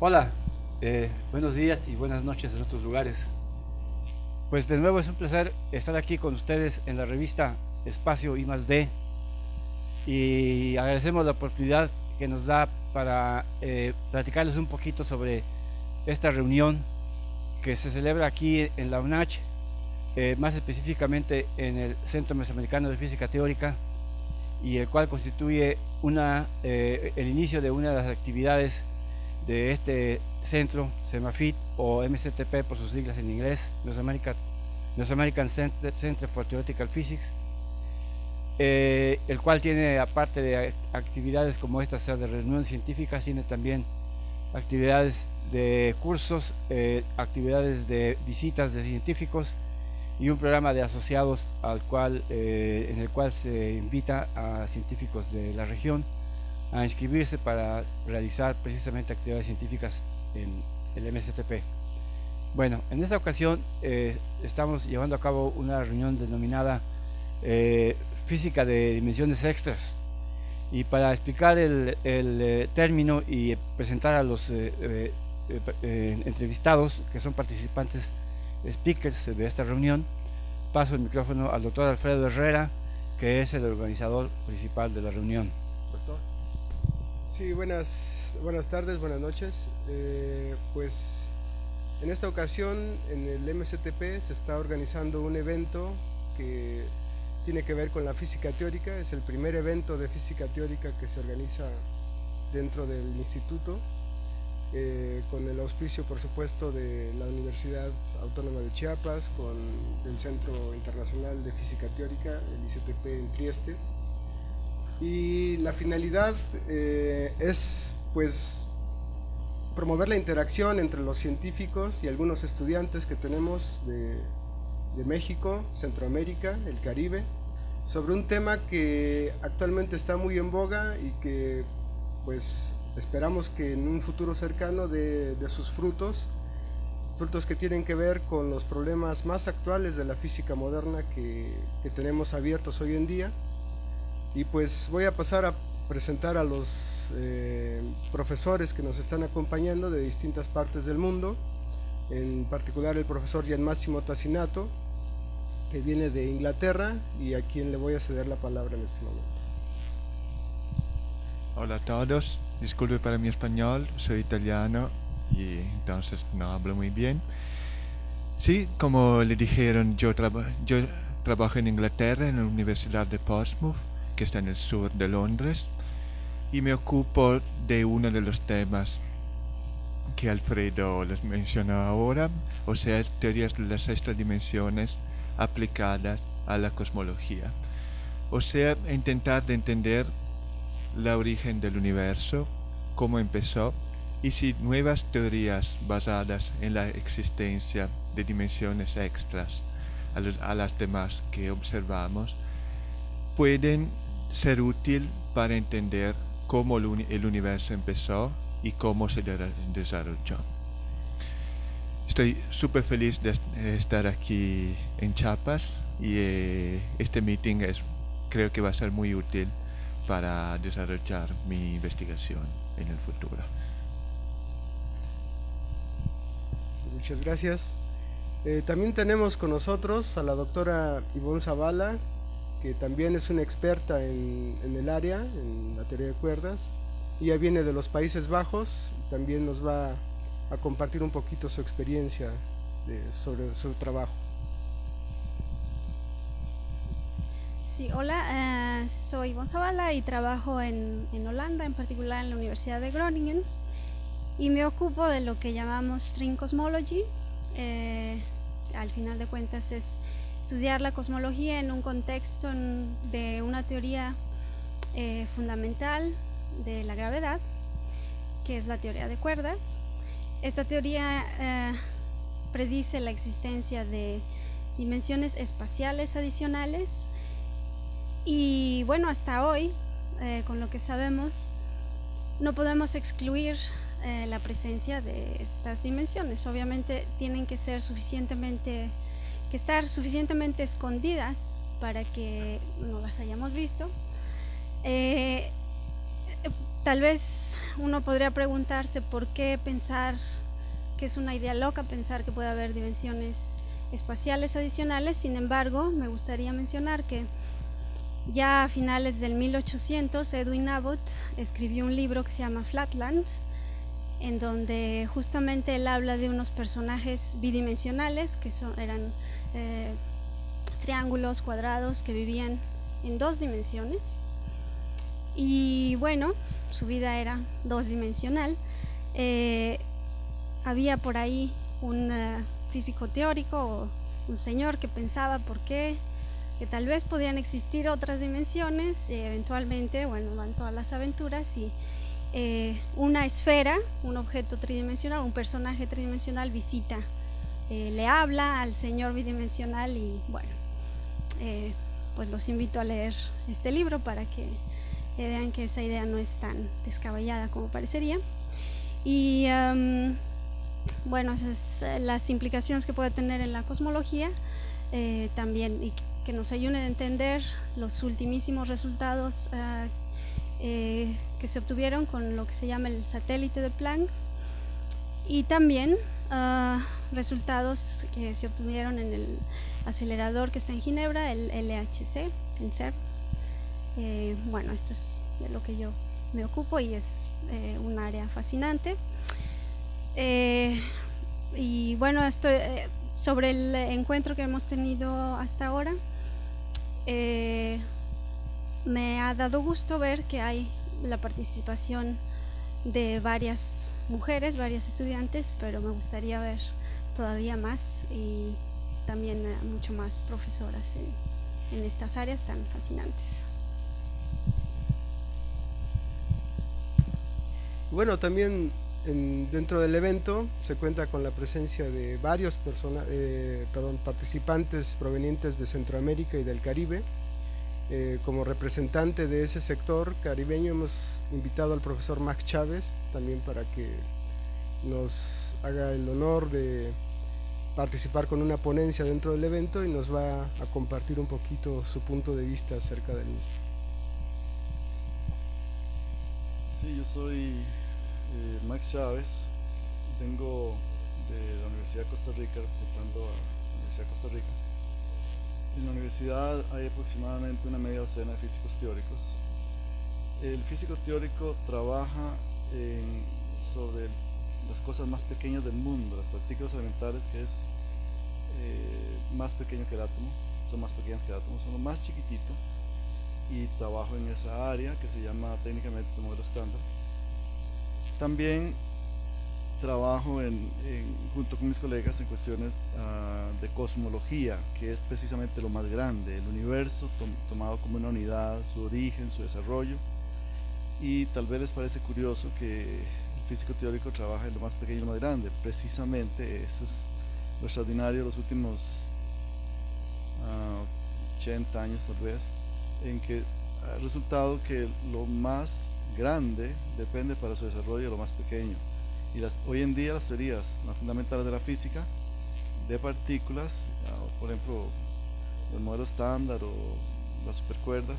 Hola, eh, buenos días y buenas noches en otros lugares. Pues de nuevo es un placer estar aquí con ustedes en la revista Espacio I más D y agradecemos la oportunidad que nos da para eh, platicarles un poquito sobre esta reunión que se celebra aquí en la UNACH, eh, más específicamente en el Centro Mesoamericano de Física Teórica y el cual constituye una, el inicio de una de las actividades de este centro, SEMAFIT o MCTP por sus siglas en inglés, North American, American Center, for Theoretical Physics, eh, el cual tiene, aparte de actividades como estas, de reuniones científicas, tiene también actividades de cursos, eh, actividades de visitas de científicos y un programa de asociados al cual, eh, en el cual se invita a científicos de la región a inscribirse para realizar precisamente actividades científicas en el MSTP. Bueno, en esta ocasión eh, estamos llevando a cabo una reunión denominada eh, Física de Dimensiones Extras. Y para explicar el, eh, término y presentar a los entrevistados, que son participantes, speakers de esta reunión, paso el micrófono al doctor Alfredo Herrera, que es el organizador principal de la reunión. Sí, buenas, buenas tardes, buenas noches. Eh, pues en esta ocasión en el MCTP se está organizando un evento que tiene que ver con la física teórica. Es el primer evento de física teórica que se organiza dentro del instituto, eh, con el auspicio por supuesto de la Universidad Autónoma de Chiapas, con el Centro Internacional de Física Teórica, el ICTP en Trieste y la finalidad eh, es pues promover la interacción entre los científicos y algunos estudiantes que tenemos de, México, Centroamérica, el Caribe, sobre un tema que actualmente está muy en boga y que pues esperamos que en un futuro cercano de, sus frutos, frutos que tienen que ver con los problemas más actuales de la física moderna que tenemos abiertos hoy en día y pues voy a pasar a presentar a los eh, profesores que nos están acompañando de distintas partes del mundo, en particular el profesor Gian Massimo Tassinato, que viene de Inglaterra y a quien le voy a ceder la palabra en este momento. Hola a todos, disculpe para mi español, soy italiano y entonces no hablo muy bien. Sí, como le dijeron, yo, yo trabajo en Inglaterra en la Universidad de Portsmouth que está en el sur de Londres, y me ocupo de uno de los temas que Alfredo les menciona ahora, o sea, teorías de las dimensiones aplicadas a la cosmología. O sea, intentar de entender la origen del universo, cómo empezó, y si nuevas teorías basadas en la existencia de dimensiones extras a, las demás que observamos pueden ser útil para entender cómo el universo empezó y cómo se desarrolló. Estoy súper feliz de estar aquí en Chiapas y eh, este meeting es, creo que va a ser muy útil para desarrollar mi investigación en el futuro. Muchas gracias. Eh, también tenemos con nosotros a la doctora Ivonne Zavala, que también es una experta en, el área, en la teoría de cuerdas. Ella viene de los Países Bajos, también nos va a compartir un poquito su experiencia sobre su trabajo. Sí, hola, eh, soy Zavala y trabajo en, Holanda, en particular en la Universidad de Groningen, y me ocupo de lo que llamamos string cosmology. Eh, al final de cuentas es estudiar la cosmología en un contexto de una teoría eh, fundamental de la gravedad, que es la teoría de cuerdas. Esta teoría eh, predice la existencia de dimensiones espaciales adicionales y bueno, hasta hoy, eh, con lo que sabemos, no podemos excluir la presencia de estas dimensiones. Obviamente tienen que ser suficientemente que estar suficientemente escondidas para que no las hayamos visto. Eh, tal vez uno podría preguntarse por qué pensar que es una idea loca pensar que puede haber dimensiones espaciales adicionales, sin embargo, me gustaría mencionar que ya a finales del 1800 Edwin Abbott escribió un libro que se llama Flatland, en donde justamente él habla de unos personajes bidimensionales que eran eh, triángulos cuadrados que vivían en dos dimensiones. Y bueno, su vida era dos dimensional. Eh, había por ahí un eh, físico teórico o un señor que pensaba por qué, que tal vez podían existir otras dimensiones, eventualmente, bueno, van todas las aventuras y una esfera, un objeto tridimensional, un personaje tridimensional visita, le habla al señor bidimensional y bueno, pues los invito a leer este libro para que vean que esa idea no es tan descabellada como parecería. Y bueno, esas son eh, las implicaciones que puede tener en la cosmología eh, también y que nos ayuden a entender los ultimísimos resultados eh, que se obtuvieron con lo que se llama el satélite de Planck y también ah, resultados que se obtuvieron en el acelerador que está en Ginebra, el LHC, en CERN. Eh, bueno, esto es de lo que yo me ocupo y es eh, un área fascinante. Eh, y bueno, esto, sobre el encuentro que hemos tenido hasta ahora, me ha dado gusto ver que hay la participación de varias mujeres, varias estudiantes, pero me gustaría ver todavía más y también mucho más profesoras en estas áreas tan fascinantes. Bueno, también dentro del evento se cuenta con la presencia de varios eh, participantes provenientes de Centroamérica y del Caribe. Eh, como representante de ese sector caribeño hemos invitado al profesor Max Chávez también para que nos haga el honor de participar con una ponencia dentro del evento y nos va a compartir un poquito su punto de vista acerca del mismo. Sí, yo soy eh, Max Chávez, vengo de la Universidad de Costa Rica representando a la Universidad de Costa Rica. En la universidad hay aproximadamente una media docena de físicos teóricos. El físico teórico trabaja sobre las cosas más pequeñas del mundo, las partículas elementales, que es eh, más pequeño que el átomo, son más pequeñas que el átomo, son lo más chiquitito y trabajo en esa área que se llama técnicamente modelo estándar. También trabajo en, junto con mis colegas en cuestiones ah, de cosmología, que es precisamente lo más grande, el universo tomado como una unidad, su origen, su desarrollo. Y tal vez les parece curioso que físico teórico trabaja en lo más pequeño y lo más grande. Precisamente eso es lo extraordinario de los últimos 80 ah, años tal vez, en que ha resultado que lo más grande depende para su desarrollo de lo más pequeño. Y las, hoy en día las teorías más fundamentales de la física de partículas, ah, por ejemplo, el modelo estándar o las supercuerdas,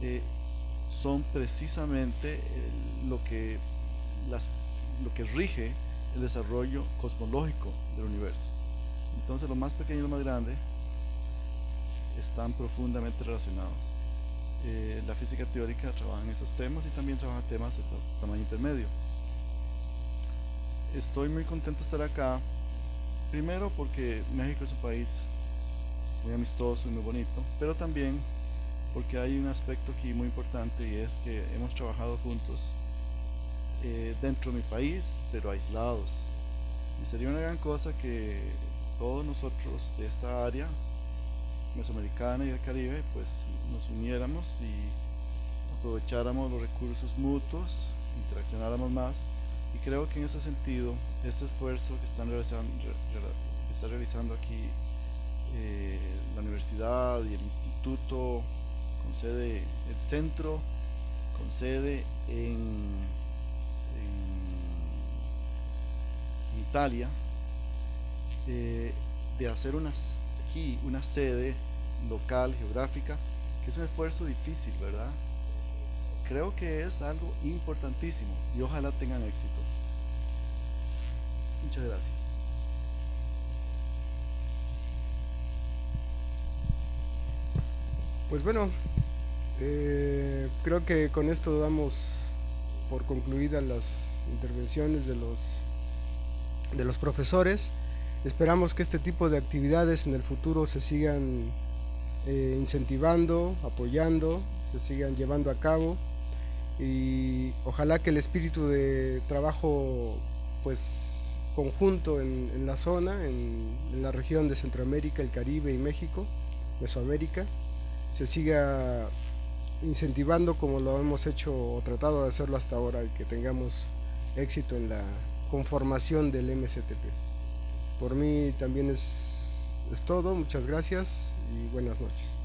eh, son precisamente lo, que las, lo que rige el desarrollo cosmológico del universo. Entonces lo más pequeño y lo más grande están profundamente relacionados. Eh, la física teórica trabaja en esos temas y también trabaja temas de tamaño intermedio. Estoy muy contento de estar acá, primero porque México es un país muy amistoso y muy bonito, pero también porque hay un aspecto aquí muy importante y es que hemos trabajado juntos eh, dentro de mi país, pero aislados. Y sería una gran cosa que todos nosotros de esta área mesoamericana y del Caribe, pues nos uniéramos y aprovecháramos los recursos mutuos, interaccionáramos más. Y creo que en ese sentido, este esfuerzo que están realizando, está realizando aquí eh, la universidad y el instituto con sede, el centro con sede en, en, Italia, eh, de hacer unas aquí una sede local, geográfica, que es un esfuerzo difícil, ¿verdad? creo que es algo importantísimo y ojalá tengan éxito. Muchas gracias. Pues bueno, eh, creo que con esto damos por concluidas las intervenciones de los, de los profesores. Esperamos que este tipo de actividades en el futuro se sigan eh, incentivando, apoyando, se sigan llevando a cabo y ojalá que el espíritu de trabajo pues conjunto en, la zona, en, en, la región de Centroamérica, el Caribe y México, Mesoamérica, se siga incentivando como lo hemos hecho o tratado de hacerlo hasta ahora que tengamos éxito en la conformación del MCTP. Por mí también es, es todo, muchas gracias y buenas noches.